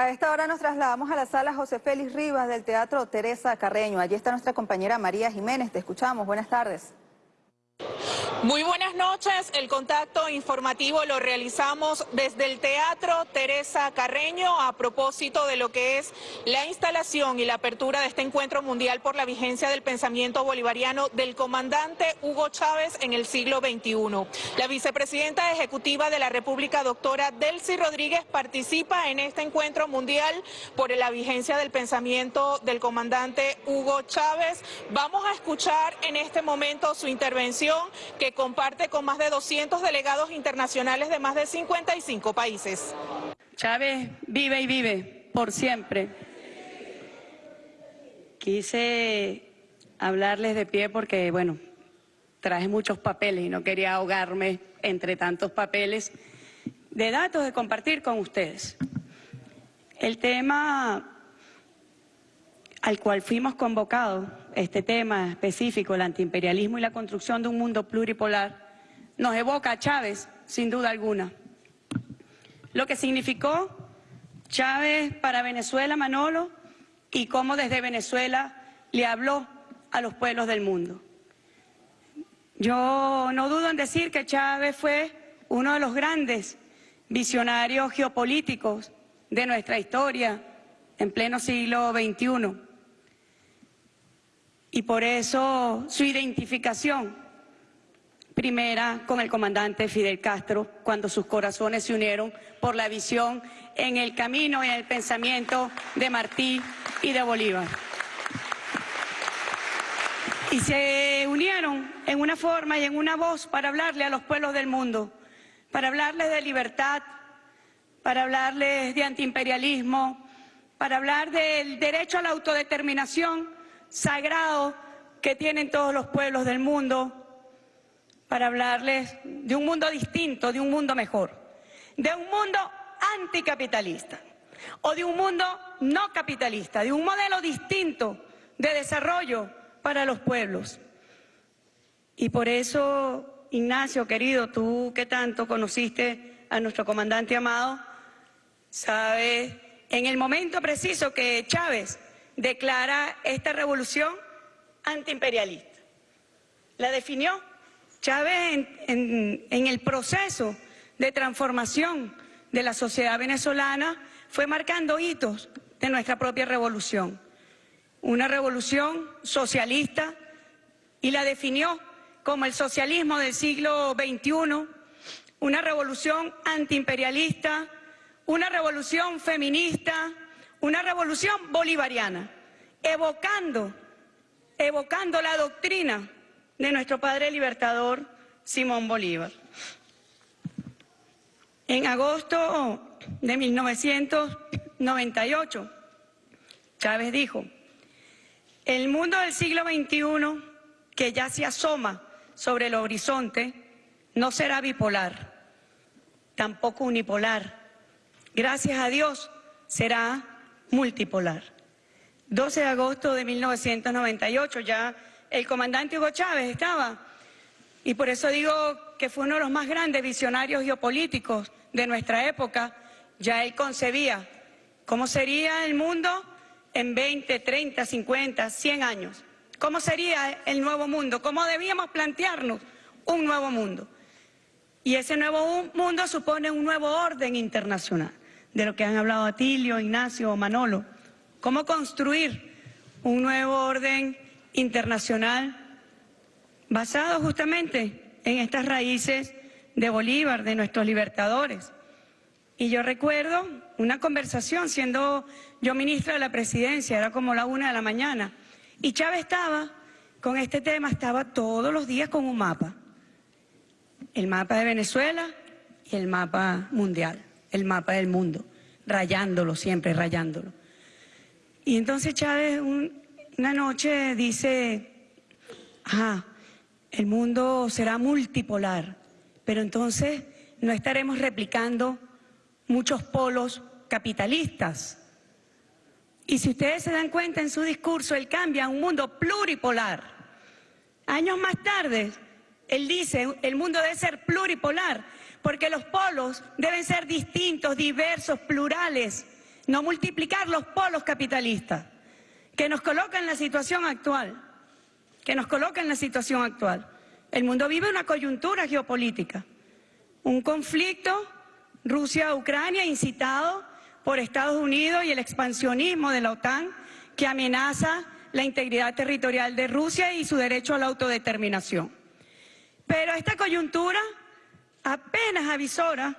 A esta hora nos trasladamos a la sala José Félix Rivas del Teatro Teresa Carreño. Allí está nuestra compañera María Jiménez. Te escuchamos. Buenas tardes. Muy buenas noches, el contacto informativo lo realizamos desde el Teatro Teresa Carreño a propósito de lo que es la instalación y la apertura de este encuentro mundial por la vigencia del pensamiento bolivariano del comandante Hugo Chávez en el siglo XXI. La vicepresidenta ejecutiva de la República, doctora Delcy Rodríguez, participa en este encuentro mundial por la vigencia del pensamiento del comandante Hugo Chávez. Vamos a escuchar en este momento su intervención que comparte con más de 200 delegados internacionales de más de 55 países. Chávez vive y vive por siempre. Quise hablarles de pie porque, bueno, traje muchos papeles y no quería ahogarme entre tantos papeles de datos de compartir con ustedes. El tema al cual fuimos convocados, este tema específico, el antiimperialismo y la construcción de un mundo pluripolar, nos evoca a Chávez, sin duda alguna. Lo que significó Chávez para Venezuela, Manolo, y cómo desde Venezuela le habló a los pueblos del mundo. Yo no dudo en decir que Chávez fue uno de los grandes visionarios geopolíticos de nuestra historia en pleno siglo XXI y por eso su identificación primera con el comandante Fidel Castro cuando sus corazones se unieron por la visión en el camino y en el pensamiento de Martí y de Bolívar. Y se unieron en una forma y en una voz para hablarle a los pueblos del mundo, para hablarles de libertad, para hablarles de antiimperialismo, para hablar del derecho a la autodeterminación sagrado que tienen todos los pueblos del mundo para hablarles de un mundo distinto, de un mundo mejor, de un mundo anticapitalista o de un mundo no capitalista, de un modelo distinto de desarrollo para los pueblos. Y por eso, Ignacio, querido, tú que tanto conociste a nuestro comandante amado, sabes, en el momento preciso que Chávez declara esta revolución antiimperialista. La definió Chávez en, el proceso de transformación de la sociedad venezolana, fue marcando hitos de nuestra propia revolución. Una revolución socialista y la definió como el socialismo del siglo XXI, una revolución antiimperialista, una revolución feminista, una revolución bolivariana, evocando, evocando la doctrina de nuestro padre libertador Simón Bolívar. En agosto de 1998, Chávez dijo, el mundo del siglo XXI, que ya se asoma sobre el horizonte, no será bipolar, tampoco unipolar. Gracias a Dios será multipolar. 12 de agosto de 1998, ya el comandante Hugo Chávez estaba, y por eso digo que fue uno de los más grandes visionarios geopolíticos de nuestra época, ya él concebía cómo sería el mundo en 20, 30, 50, 100 años, cómo sería el nuevo mundo, cómo debíamos plantearnos un nuevo mundo. Y ese nuevo mundo supone un nuevo orden internacional de lo que han hablado Atilio, Ignacio, Manolo. Cómo construir un nuevo orden internacional basado justamente en estas raíces de Bolívar, de nuestros libertadores. Y yo recuerdo una conversación siendo yo ministra de la presidencia, era como la una de la mañana, y Chávez estaba con este tema, estaba todos los días con un mapa. El mapa de Venezuela y el mapa mundial el mapa del mundo, rayándolo siempre, rayándolo. Y entonces Chávez una noche dice, ah, el mundo será multipolar, pero entonces no estaremos replicando muchos polos capitalistas. Y si ustedes se dan cuenta en su discurso, él cambia a un mundo pluripolar. Años más tarde, él dice, el mundo debe ser pluripolar, porque los polos deben ser distintos, diversos, plurales, no multiplicar los polos capitalistas que nos colocan en la situación actual, que nos coloca en la situación actual. El mundo vive una coyuntura geopolítica, un conflicto Rusia-Ucrania incitado por Estados Unidos y el expansionismo de la OTAN que amenaza la integridad territorial de Rusia y su derecho a la autodeterminación. Pero esta coyuntura apenas avisora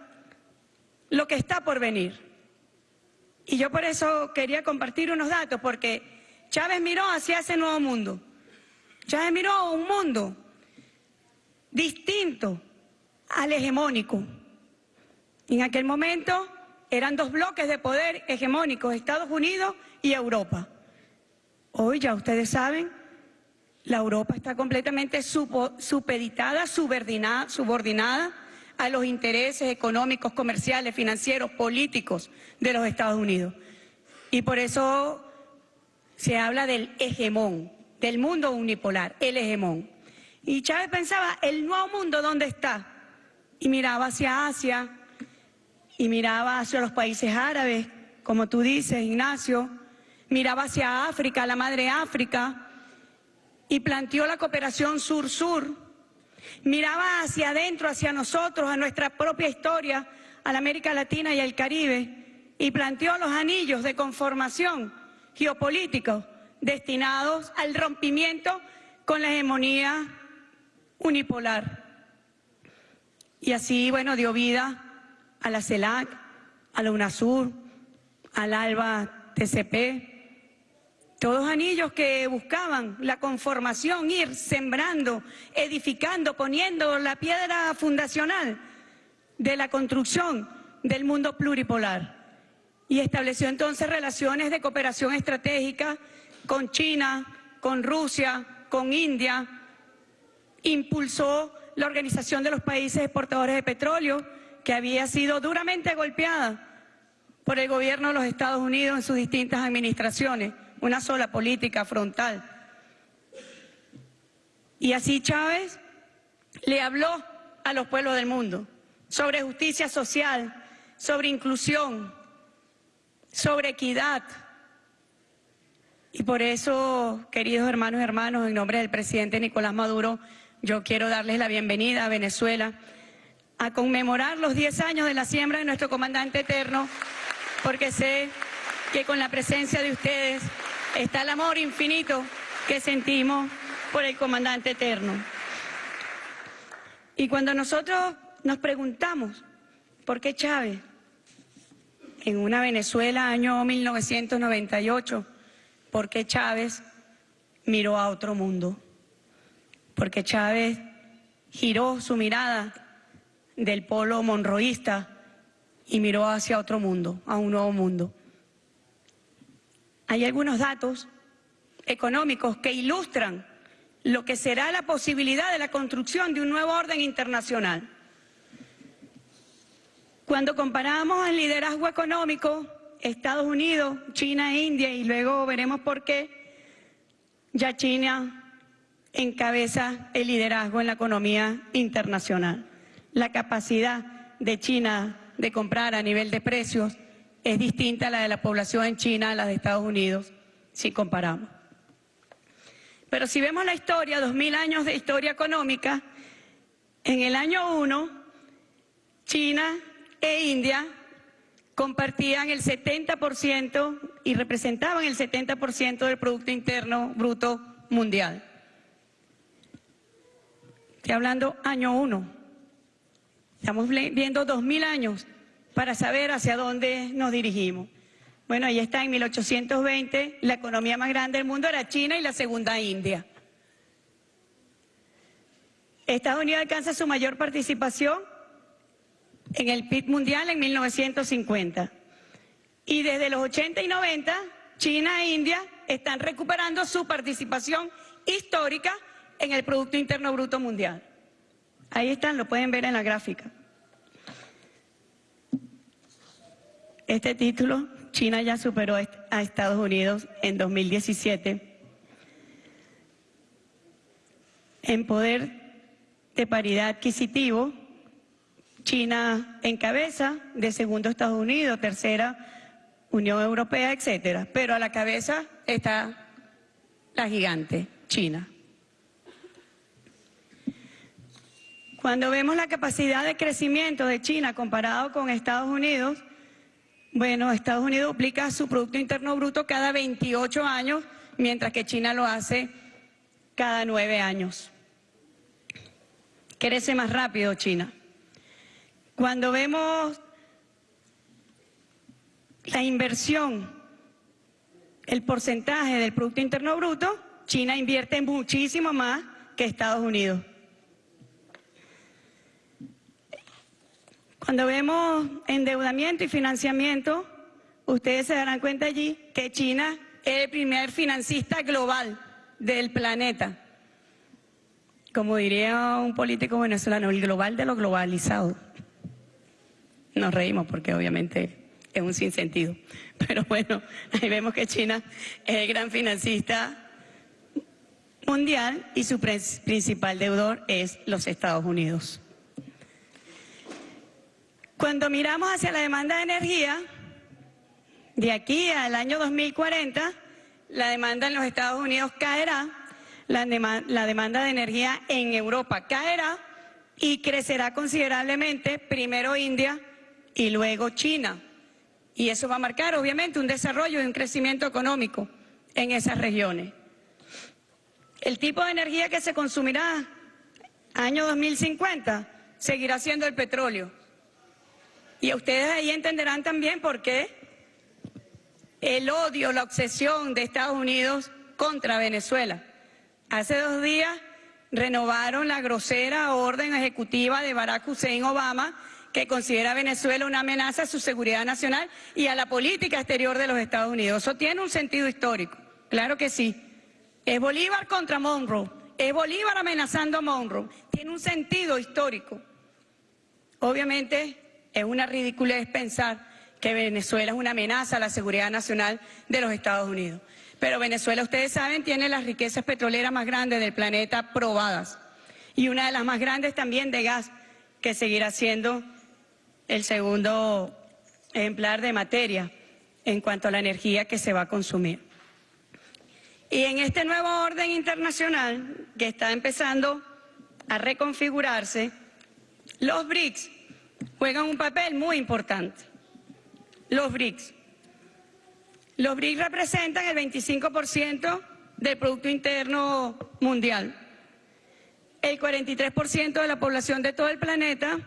lo que está por venir. Y yo por eso quería compartir unos datos, porque Chávez miró hacia ese nuevo mundo. Chávez miró un mundo distinto al hegemónico. En aquel momento eran dos bloques de poder hegemónicos, Estados Unidos y Europa. Hoy ya ustedes saben, la Europa está completamente supeditada, subordinada, subordinada a los intereses económicos, comerciales, financieros, políticos de los Estados Unidos. Y por eso se habla del hegemón, del mundo unipolar, el hegemón. Y Chávez pensaba, ¿el nuevo mundo dónde está? Y miraba hacia Asia, y miraba hacia los países árabes, como tú dices, Ignacio, miraba hacia África, la madre África, y planteó la cooperación sur-sur, miraba hacia adentro, hacia nosotros, a nuestra propia historia, a la América Latina y al Caribe, y planteó los anillos de conformación geopolíticos destinados al rompimiento con la hegemonía unipolar. Y así, bueno, dio vida a la CELAC, a la UNASUR, al ALBA TCP, todos anillos que buscaban la conformación, ir sembrando, edificando, poniendo la piedra fundacional de la construcción del mundo pluripolar. Y estableció entonces relaciones de cooperación estratégica con China, con Rusia, con India, impulsó la Organización de los Países Exportadores de Petróleo, que había sido duramente golpeada por el gobierno de los Estados Unidos en sus distintas administraciones, una sola política frontal. Y así Chávez le habló a los pueblos del mundo sobre justicia social, sobre inclusión, sobre equidad. Y por eso, queridos hermanos y hermanos, en nombre del presidente Nicolás Maduro, yo quiero darles la bienvenida a Venezuela a conmemorar los 10 años de la siembra de nuestro comandante eterno, porque sé que con la presencia de ustedes está el amor infinito que sentimos por el comandante eterno. Y cuando nosotros nos preguntamos por qué Chávez, en una Venezuela año 1998, por qué Chávez miró a otro mundo, porque Chávez giró su mirada del polo monroísta y miró hacia otro mundo, a un nuevo mundo. Hay algunos datos económicos que ilustran lo que será la posibilidad de la construcción de un nuevo orden internacional. Cuando comparamos el liderazgo económico, Estados Unidos, China e India, y luego veremos por qué, ya China encabeza el liderazgo en la economía internacional la capacidad de China de comprar a nivel de precios es distinta a la de la población en China a la de Estados Unidos, si comparamos. Pero si vemos la historia, dos mil años de historia económica, en el año 1, China e India compartían el 70% y representaban el 70% del Producto Interno Bruto Mundial. Estoy hablando año 1. Estamos viendo dos mil años para saber hacia dónde nos dirigimos. Bueno, ahí está, en 1820 la economía más grande del mundo era China y la segunda India. Estados Unidos alcanza su mayor participación en el PIB mundial en 1950. Y desde los 80 y 90, China e India están recuperando su participación histórica en el Producto Interno Bruto Mundial. Ahí están, lo pueden ver en la gráfica. Este título, China ya superó a Estados Unidos en 2017 en poder de paridad adquisitivo. China encabeza, de segundo Estados Unidos, tercera Unión Europea, etcétera. Pero a la cabeza está la gigante, China. Cuando vemos la capacidad de crecimiento de China comparado con Estados Unidos, bueno, Estados Unidos duplica su Producto Interno Bruto cada 28 años, mientras que China lo hace cada nueve años. Crece más rápido China. Cuando vemos la inversión, el porcentaje del Producto Interno Bruto, China invierte muchísimo más que Estados Unidos. Cuando vemos endeudamiento y financiamiento, ustedes se darán cuenta allí que China es el primer financista global del planeta. Como diría un político venezolano, el global de lo globalizado. Nos reímos porque obviamente es un sinsentido. Pero bueno, ahí vemos que China es el gran financista mundial y su principal deudor es los Estados Unidos. Cuando miramos hacia la demanda de energía, de aquí al año 2040, la demanda en los Estados Unidos caerá, la, demanda de energía en Europa caerá y crecerá considerablemente, primero India y luego China. Y eso va a marcar, obviamente, un desarrollo y un crecimiento económico en esas regiones. El tipo de energía que se consumirá año 2050 seguirá siendo el petróleo. Y ustedes ahí entenderán también por qué el odio, la obsesión de Estados Unidos contra Venezuela. Hace dos días renovaron la grosera orden ejecutiva de Barack Hussein Obama que considera a Venezuela una amenaza a su seguridad nacional y a la política exterior de los Estados Unidos. Eso tiene un sentido histórico, claro que sí. Es Bolívar contra Monroe, es Bolívar amenazando a Monroe, tiene un sentido histórico. Obviamente es una ridiculez pensar que Venezuela es una amenaza a la seguridad nacional de los Estados Unidos. Pero Venezuela, ustedes saben, tiene las riquezas petroleras más grandes del planeta probadas y una de las más grandes también de gas, que seguirá siendo el segundo ejemplar de materia en cuanto a la energía que se va a consumir. Y en este nuevo orden internacional que está empezando a reconfigurarse, los BRICS juegan un papel muy importante. Los BRICS. Los BRICS representan el 25% del Producto Interno Mundial. El 43% de la población de todo el planeta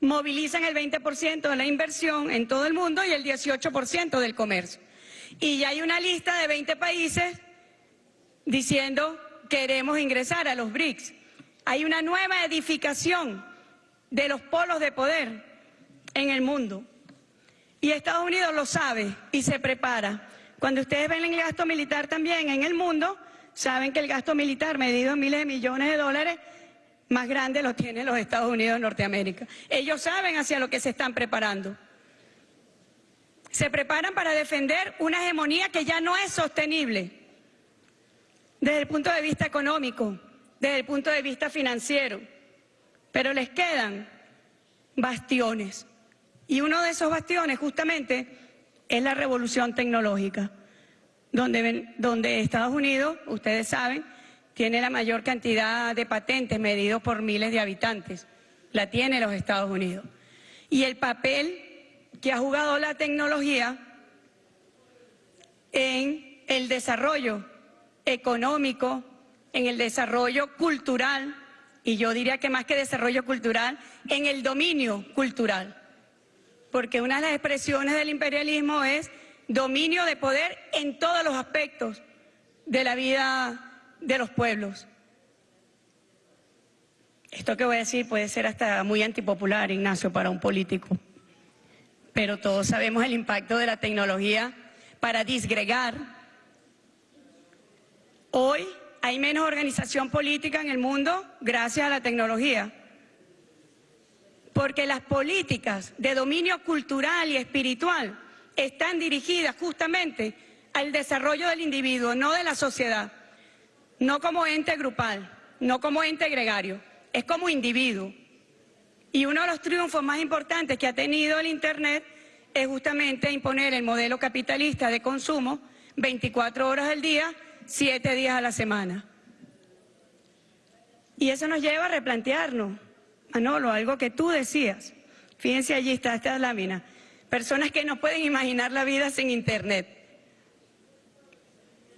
movilizan el 20% de la inversión en todo el mundo y el 18% del comercio. Y ya hay una lista de 20 países diciendo queremos ingresar a los BRICS. Hay una nueva edificación de los polos de poder en el mundo. Y Estados Unidos lo sabe y se prepara. Cuando ustedes ven el gasto militar también en el mundo, saben que el gasto militar medido en miles de millones de dólares más grande lo tienen los Estados Unidos de Norteamérica. Ellos saben hacia lo que se están preparando. Se preparan para defender una hegemonía que ya no es sostenible desde el punto de vista económico, desde el punto de vista financiero. Pero les quedan bastiones. Y uno de esos bastiones justamente es la revolución tecnológica, donde, donde Estados Unidos, ustedes saben, tiene la mayor cantidad de patentes medidos por miles de habitantes. La tiene los Estados Unidos. Y el papel que ha jugado la tecnología en el desarrollo económico, en el desarrollo cultural, y yo diría que más que desarrollo cultural, en el dominio cultural. Porque una de las expresiones del imperialismo es dominio de poder en todos los aspectos de la vida de los pueblos. Esto que voy a decir puede ser hasta muy antipopular, Ignacio, para un político. Pero todos sabemos el impacto de la tecnología para disgregar. Hoy hay menos organización política en el mundo gracias a la tecnología. Porque las políticas de dominio cultural y espiritual están dirigidas justamente al desarrollo del individuo, no de la sociedad no como ente grupal, no como ente gregario, es como individuo. Y uno de los triunfos más importantes que ha tenido el Internet es justamente imponer el modelo capitalista de consumo 24 horas al día, 7 días a la semana. Y eso nos lleva a replantearnos, Manolo, algo que tú decías. Fíjense allí está esta lámina. Personas que no pueden imaginar la vida sin Internet.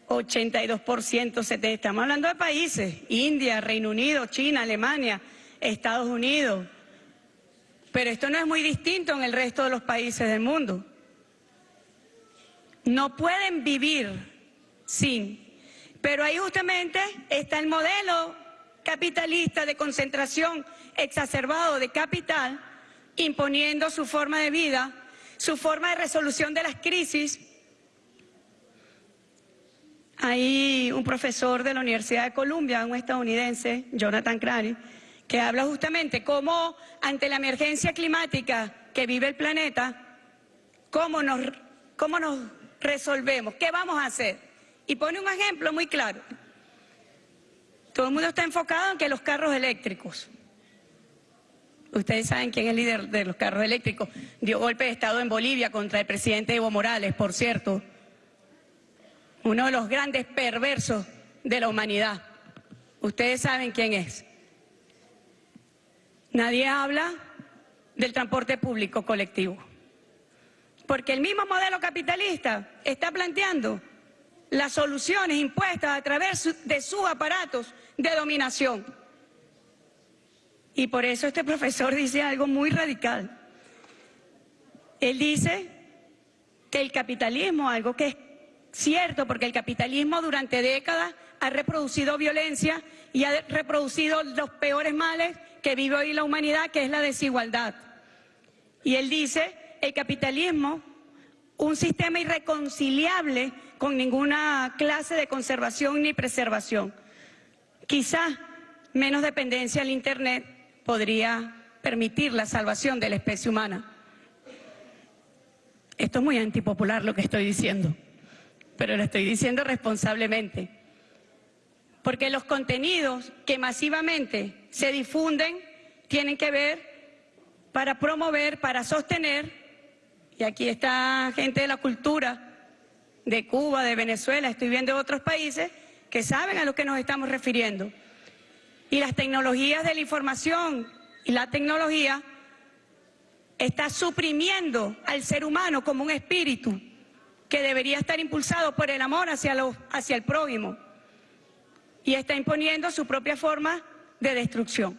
82%, 70%. Estamos hablando de países, India, Reino Unido, China, Alemania, Estados Unidos. Pero esto no es muy distinto en el resto de los países del mundo. No pueden vivir sin. Pero ahí justamente está el modelo capitalista de concentración exacerbado de capital, imponiendo su forma de vida, su forma de resolución de las crisis. Hay un profesor de la Universidad de Columbia, un estadounidense, Jonathan Crary, que habla justamente cómo ante la emergencia climática que vive el planeta, cómo nos, cómo nos resolvemos, qué vamos a hacer. Y pone un ejemplo muy claro. Todo el mundo está enfocado en que los carros eléctricos. Ustedes saben quién es el líder de los carros eléctricos. Dio golpe de Estado en Bolivia contra el presidente Evo Morales, por cierto. Uno de los grandes perversos de la humanidad. Ustedes saben quién es. Nadie habla del transporte público colectivo. Porque el mismo modelo capitalista está planteando las soluciones impuestas a través de sus aparatos de dominación. Y por eso este profesor dice algo muy radical. Él dice que el capitalismo, algo que es cierto, porque el capitalismo durante décadas ha reproducido violencia y ha reproducido los peores males que vive hoy la humanidad, que es la desigualdad. Y él dice, el capitalismo, un sistema irreconciliable con ninguna clase de conservación ni preservación. Quizá menos dependencia al Internet podría permitir la salvación de la especie humana. Esto es muy antipopular lo que estoy diciendo, pero lo estoy diciendo responsablemente. Porque los contenidos que masivamente se difunden tienen que ver para promover, para sostener, y aquí está gente de la cultura, de Cuba, de Venezuela, estoy viendo otros países que saben a lo que nos estamos refiriendo. Y las tecnologías de la información y la tecnología está suprimiendo al ser humano como un espíritu que debería estar impulsado por el amor hacia, hacia el prójimo y está imponiendo su propia forma de destrucción.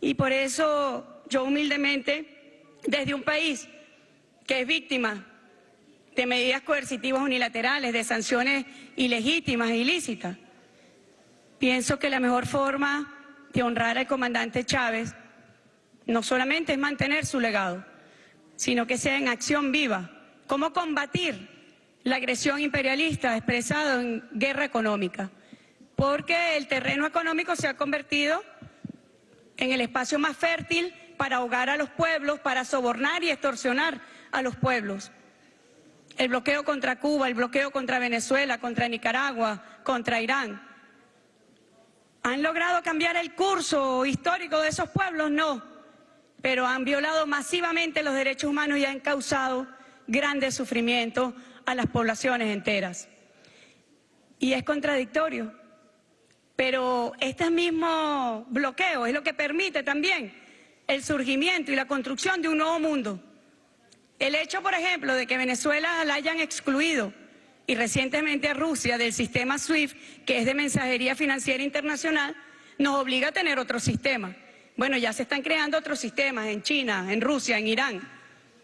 Y por eso yo humildemente, desde un país que es víctima de medidas coercitivas unilaterales, de sanciones ilegítimas e ilícitas. Pienso que la mejor forma de honrar al comandante Chávez no solamente es mantener su legado, sino que sea en acción viva. ¿Cómo combatir la agresión imperialista expresada en guerra económica? Porque el terreno económico se ha convertido en el espacio más fértil para ahogar a los pueblos, para sobornar y extorsionar a los pueblos el bloqueo contra Cuba, el bloqueo contra Venezuela, contra Nicaragua, contra Irán. ¿Han logrado cambiar el curso histórico de esos pueblos? No, pero han violado masivamente los derechos humanos y han causado grandes sufrimientos a las poblaciones enteras. Y es contradictorio, pero este mismo bloqueo es lo que permite también el surgimiento y la construcción de un nuevo mundo el hecho, por ejemplo, de que Venezuela la hayan excluido y recientemente Rusia del sistema SWIFT, que es de mensajería financiera internacional, nos obliga a tener otro sistema. Bueno, ya se están creando otros sistemas en China, en Rusia, en Irán.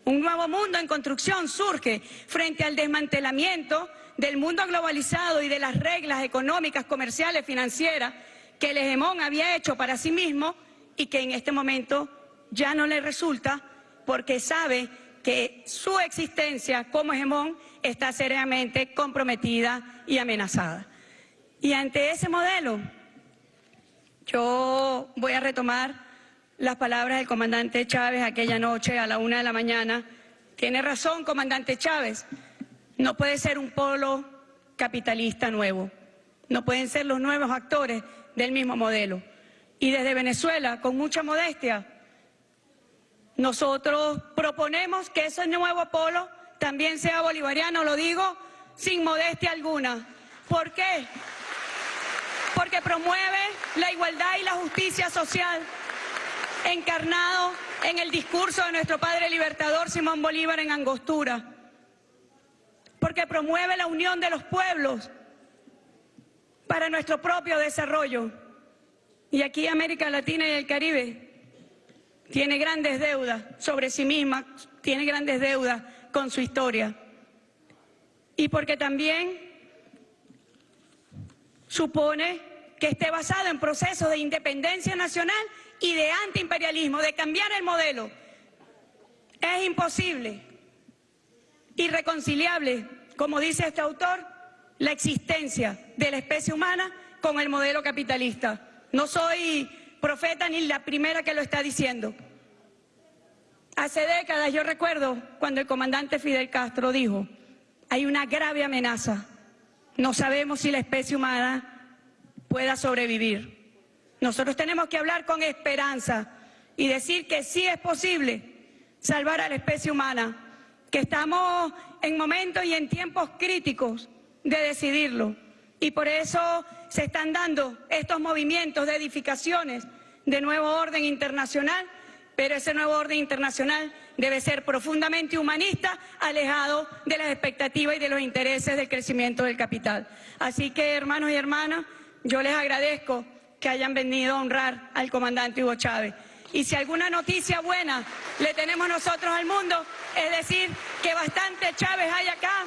Un nuevo mundo en construcción surge frente al desmantelamiento del mundo globalizado y de las reglas económicas, comerciales, financieras que el hegemón había hecho para sí mismo y que en este momento ya no le resulta porque sabe que su existencia como hegemón está seriamente comprometida y amenazada. Y ante ese modelo, yo voy a retomar las palabras del comandante Chávez aquella noche a la una de la mañana. Tiene razón, comandante Chávez, no puede ser un polo capitalista nuevo, no pueden ser los nuevos actores del mismo modelo. Y desde Venezuela, con mucha modestia, nosotros proponemos que ese nuevo polo también sea bolivariano, lo digo sin modestia alguna. ¿Por qué? Porque promueve la igualdad y la justicia social encarnado en el discurso de nuestro padre libertador Simón Bolívar en Angostura. Porque promueve la unión de los pueblos para nuestro propio desarrollo. Y aquí América Latina y el Caribe tiene grandes deudas sobre sí misma, tiene grandes deudas con su historia. Y porque también supone que esté basado en procesos de independencia nacional y de antiimperialismo, de cambiar el modelo. Es imposible, irreconciliable, como dice este autor, la existencia de la especie humana con el modelo capitalista. No soy profeta ni la primera que lo está diciendo. Hace décadas yo recuerdo cuando el comandante Fidel Castro dijo, hay una grave amenaza, no sabemos si la especie humana pueda sobrevivir. Nosotros tenemos que hablar con esperanza y decir que sí es posible salvar a la especie humana, que estamos en momentos y en tiempos críticos de decidirlo. Y por eso se están dando estos movimientos de edificaciones de nuevo orden internacional, pero ese nuevo orden internacional debe ser profundamente humanista, alejado de las expectativas y de los intereses del crecimiento del capital. Así que, hermanos y hermanas, yo les agradezco que hayan venido a honrar al comandante Hugo Chávez. Y si alguna noticia buena le tenemos nosotros al mundo, es decir, que bastante Chávez hay acá,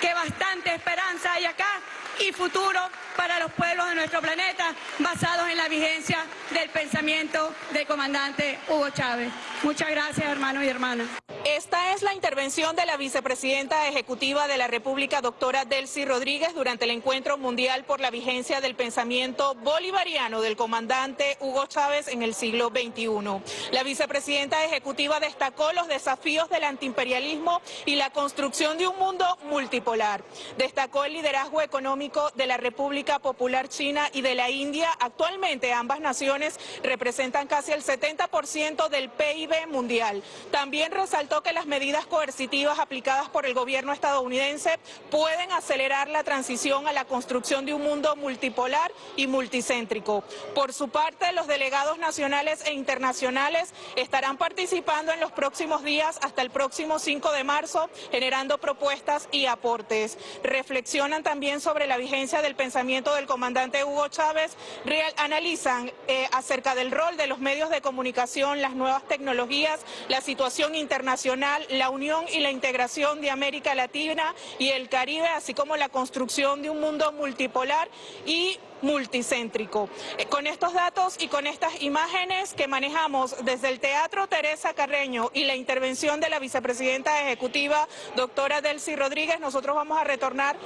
que bastante esperanza hay acá y futuro para los pueblos de nuestro planeta basados en la vigencia del pensamiento del comandante Hugo Chávez. Muchas gracias, hermanos y hermanas. Esta es la intervención de la vicepresidenta ejecutiva de la República, doctora Delcy Rodríguez, durante el encuentro mundial por la vigencia del pensamiento bolivariano del comandante Hugo Chávez en el siglo XXI. La vicepresidenta ejecutiva destacó los desafíos del antiimperialismo y la construcción de un mundo multipolar. Destacó el liderazgo económico de la República Popular China y de la India. Actualmente ambas naciones representan casi el 70% del PIB mundial. También resaltó que las medidas coercitivas aplicadas por el gobierno estadounidense pueden acelerar la transición a la construcción de un mundo multipolar y multicéntrico. Por su parte, los delegados nacionales e internacionales estarán participando en los próximos días hasta el próximo 5 de marzo, generando propuestas y aportes. Reflexionan también sobre la vigencia del pensamiento del comandante Hugo Chávez, real, analizan eh, acerca del rol de los medios de comunicación, las nuevas tecnologías, la situación internacional la unión y la integración de América Latina y el Caribe, así como la construcción de un mundo multipolar y multicéntrico. Eh, con estos datos y con estas imágenes que manejamos desde el Teatro Teresa Carreño y la intervención de la vicepresidenta ejecutiva, doctora Delcy Rodríguez, nosotros vamos a retornar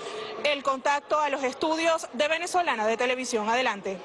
el contacto a los estudios de Venezolana de Televisión. Adelante.